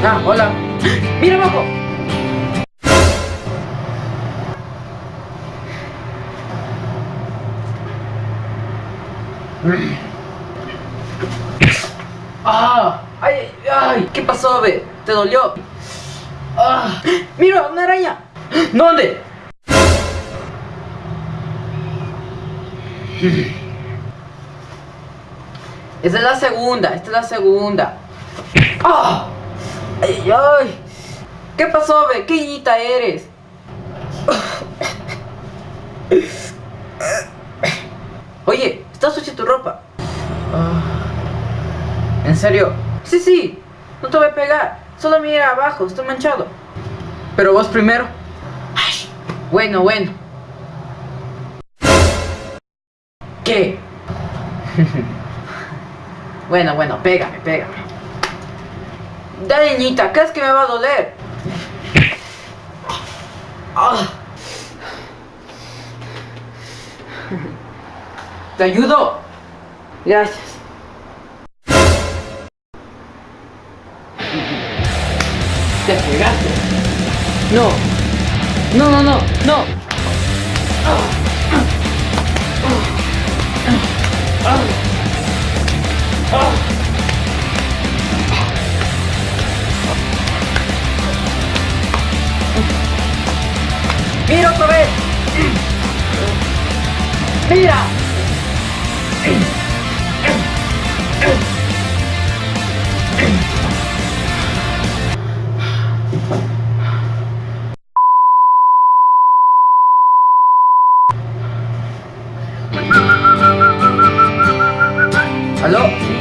Ah, hola. ¡Mira abajo! ¡Ah! ¡Ay, ay! ¿Qué pasó, be? ¿Te dolió? ¡Ah! ¡Mira, una araña! ¿Dónde? Esta es la segunda, esta es la segunda. ¡Ah! ¡Ay, ay! ¿Qué pasó, be? ¿Qué niñita eres? Oye, está sucia tu ropa. Ah, ¿En serio? Sí, sí. No te voy a pegar. Solo mira abajo, estoy manchado. Pero vos primero. Bueno, bueno. ¿Qué? bueno, bueno, pégame, pégame. Dale, niñita, ¿crees que me va a doler? Ah. ¿Te ayudo? Gracias. Te pegaste. No. No, no, no, no. Ah. Ah. ¡Mira otra vez! ¡Mira! ¿Aló?